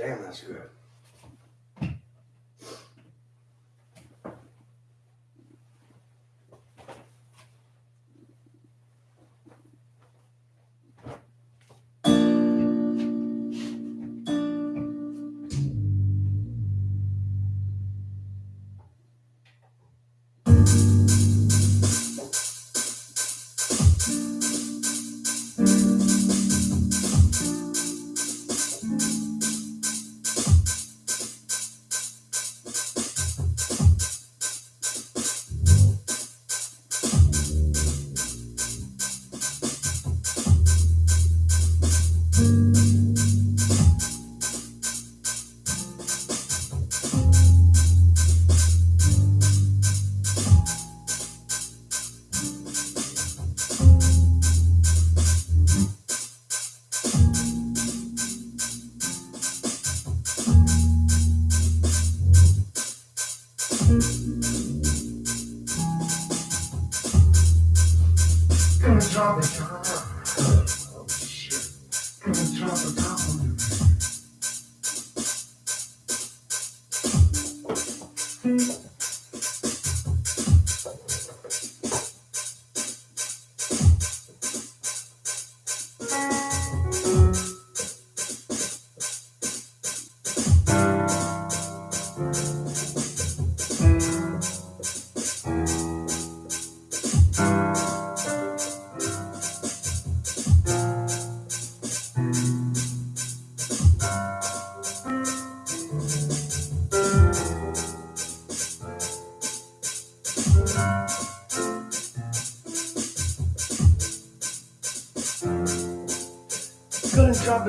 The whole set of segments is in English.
Damn, that's good.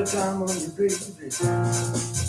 Gonna drop it down on you, baby.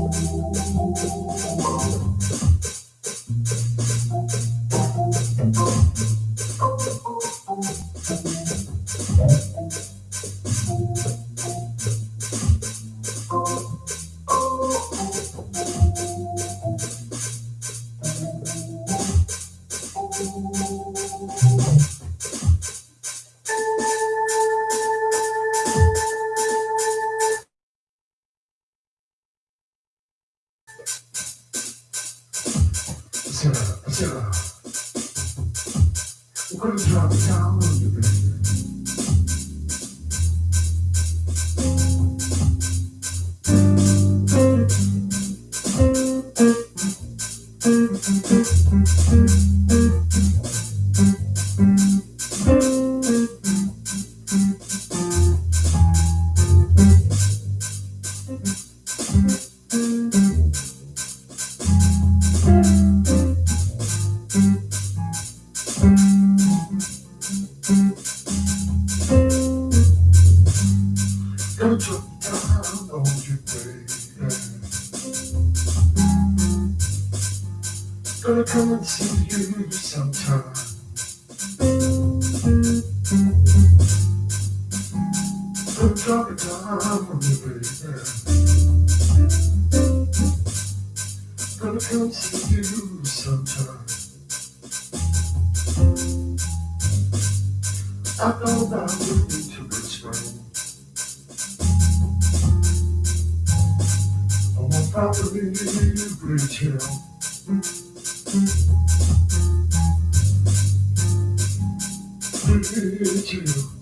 どうも。 그대죠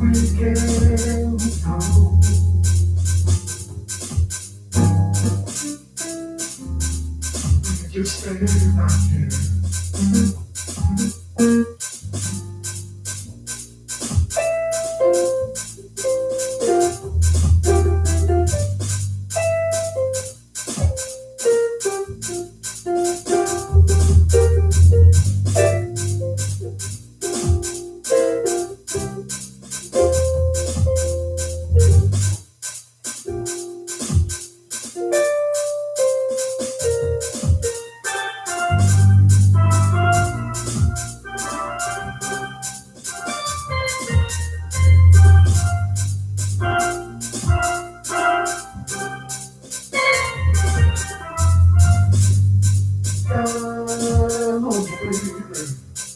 We can go. não sei.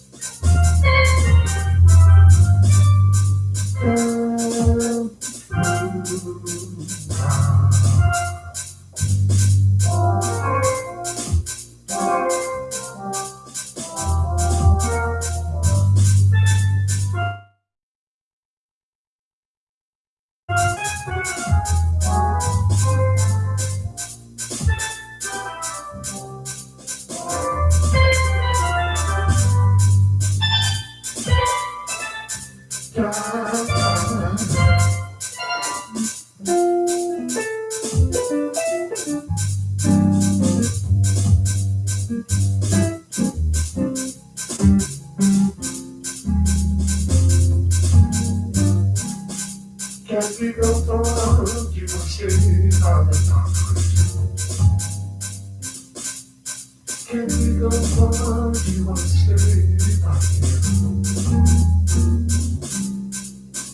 Can we go far? Do you stay?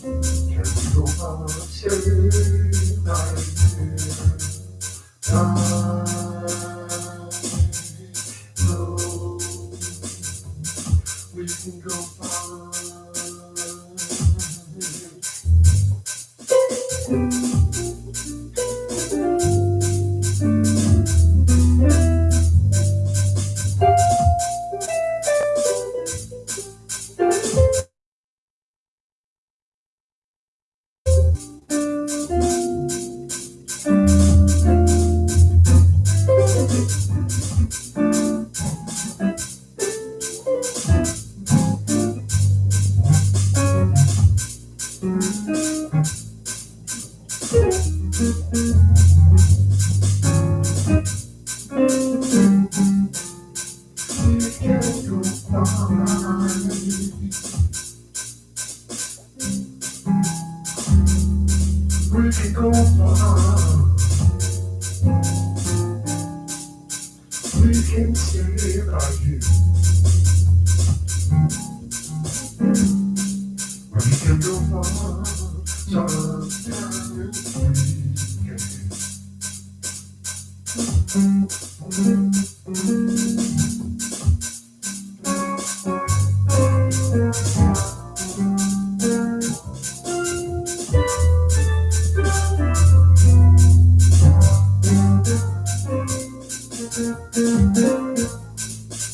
Can we go far? Stay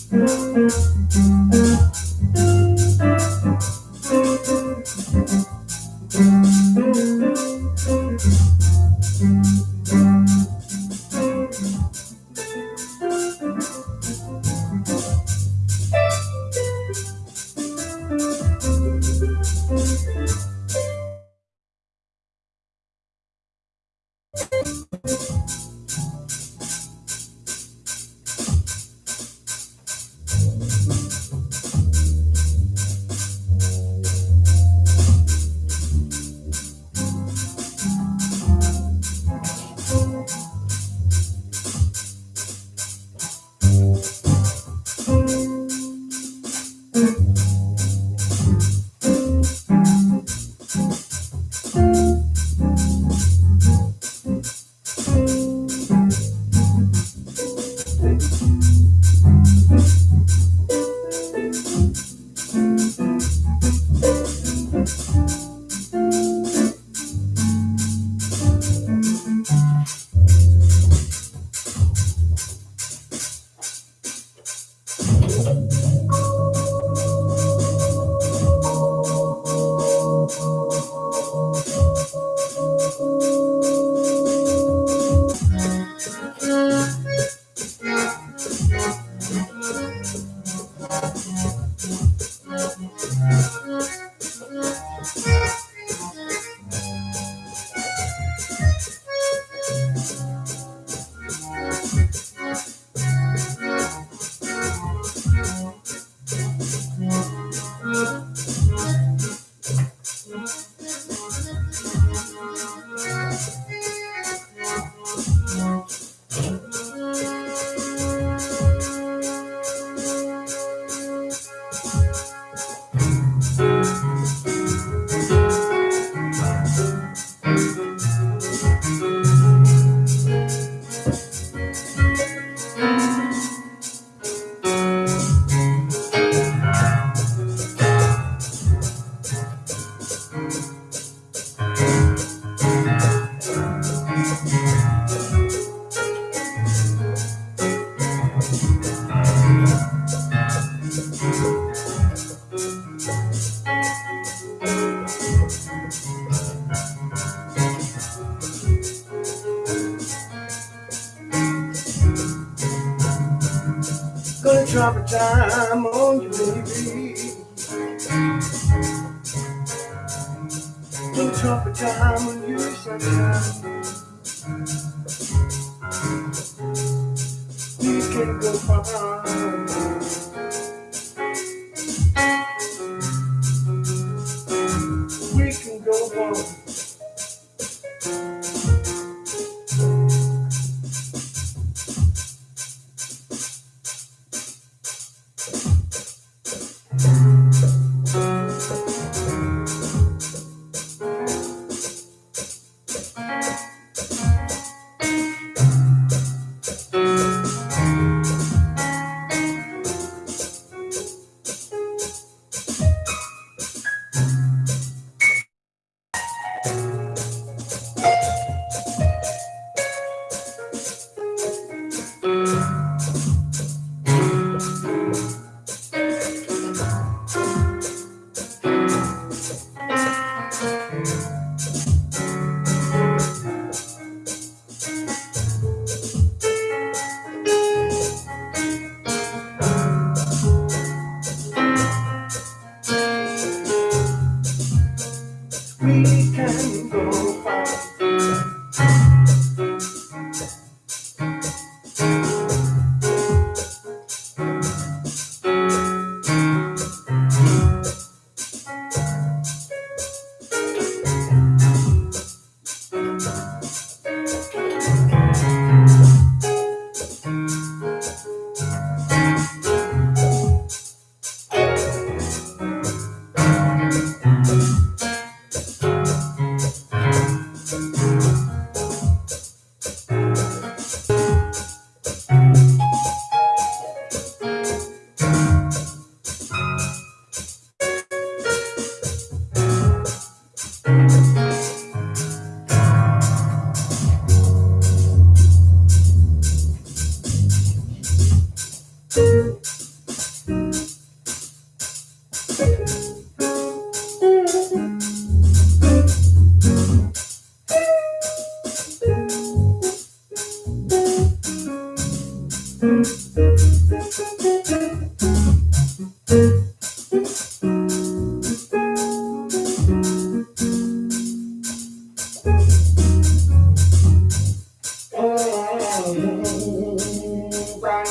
Música Gonna drop a dime on you, baby. Gonna drop a dime on you, sunshine. We can go far.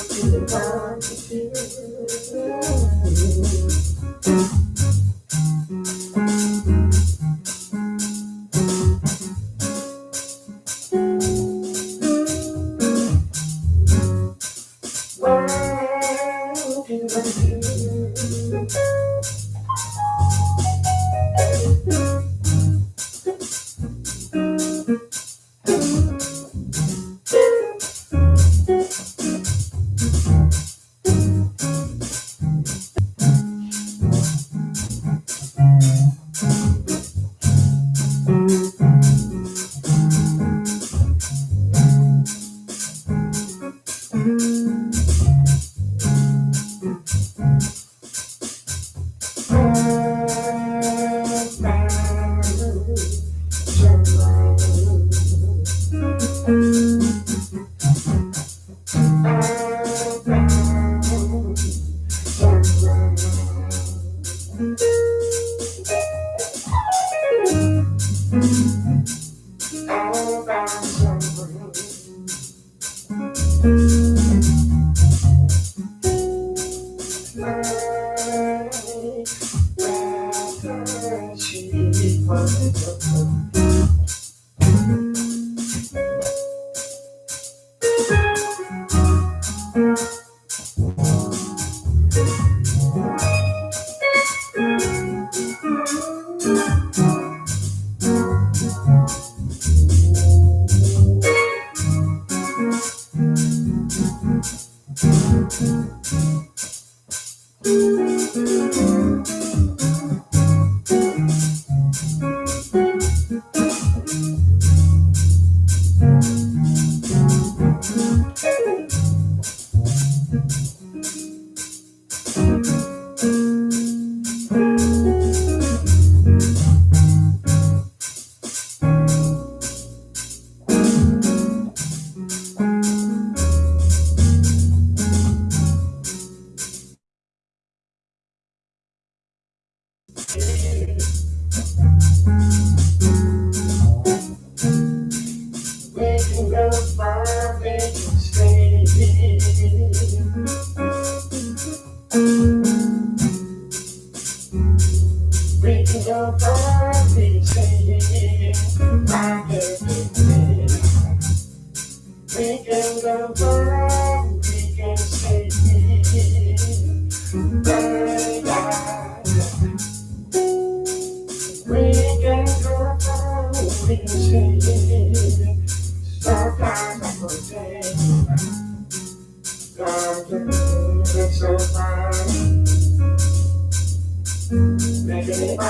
Oh, right to the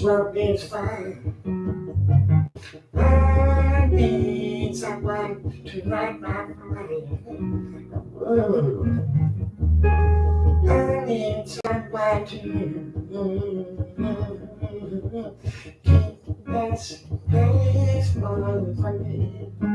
Smoke is fine. I need someone to light my fire. I need someone to keep this place on for me.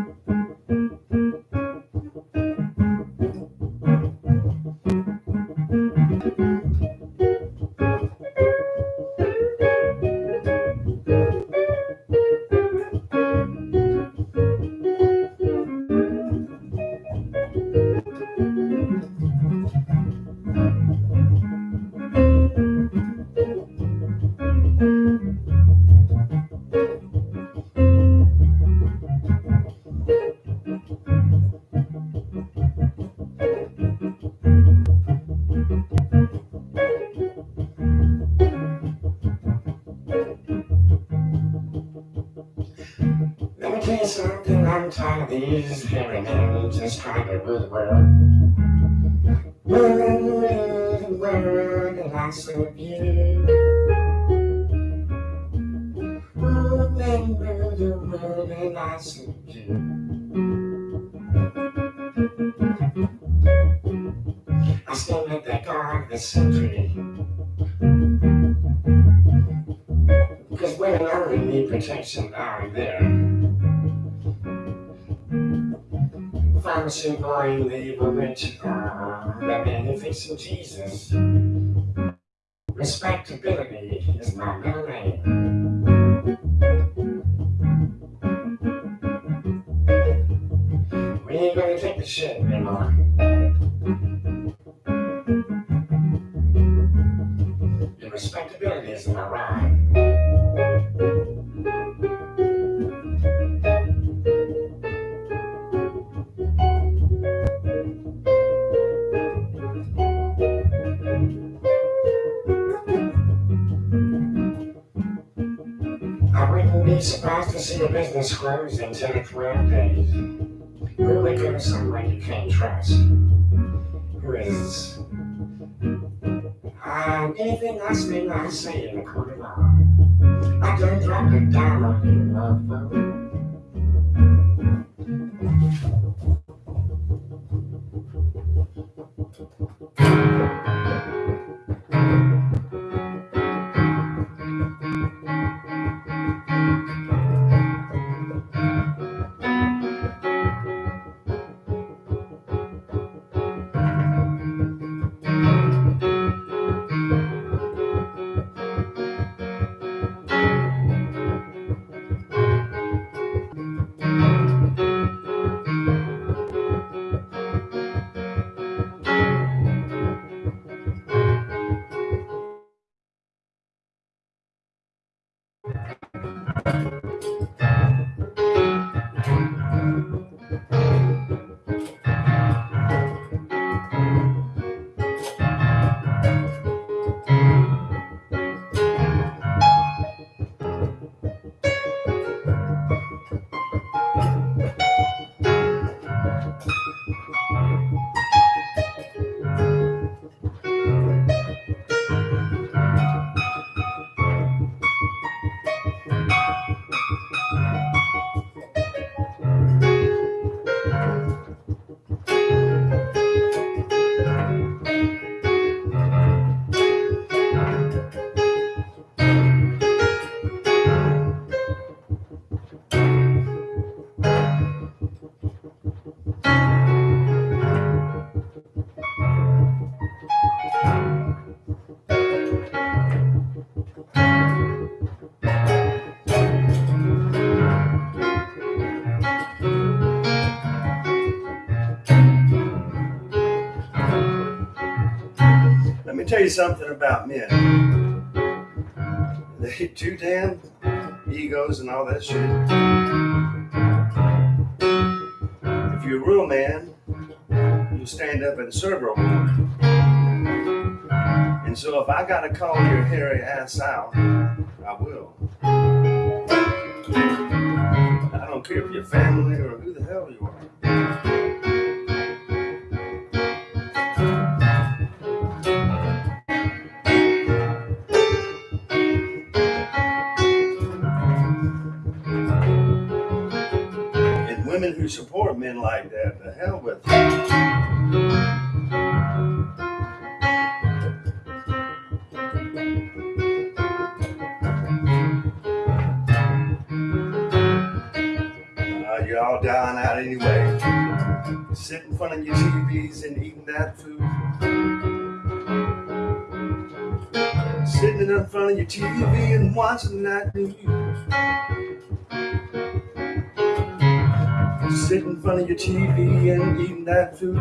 And I still at the guard of the century. Because women only need protection down there. Pharmacy boy, the evil witch, uh, the magnificent Jesus. Respectability is my middle name. The shit anymore. The respectability is my ride. I wouldn't be surprised to see a business close in 10 or 12 days. Who would go someone you can't trust? Who is. Um, anything less than I say in the law. I don't drop it down on you, motherfucker. You something about men. They too damn egos and all that shit. If you're a real man, you'll stand up and serve a woman. And so if I gotta call your hairy ass out, I will. I don't care if you're family or who the hell you are. Who support men like that. The hell with them. Uh, you're all dying out anyway. Sit in front of your TVs and eating that food. Sitting in front of your TV and watching that news. Sit in front of your TV and eating that food.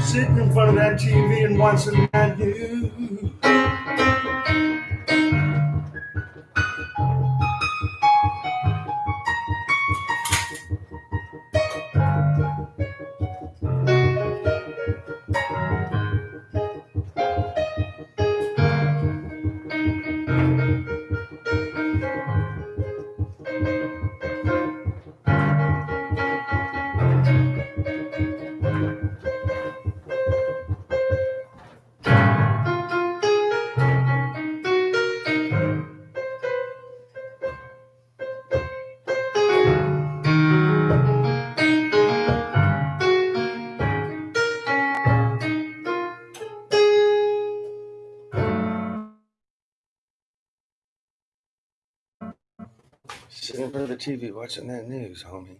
Sitting in front of that TV and watching that news. In front of the TV watching that news, homie.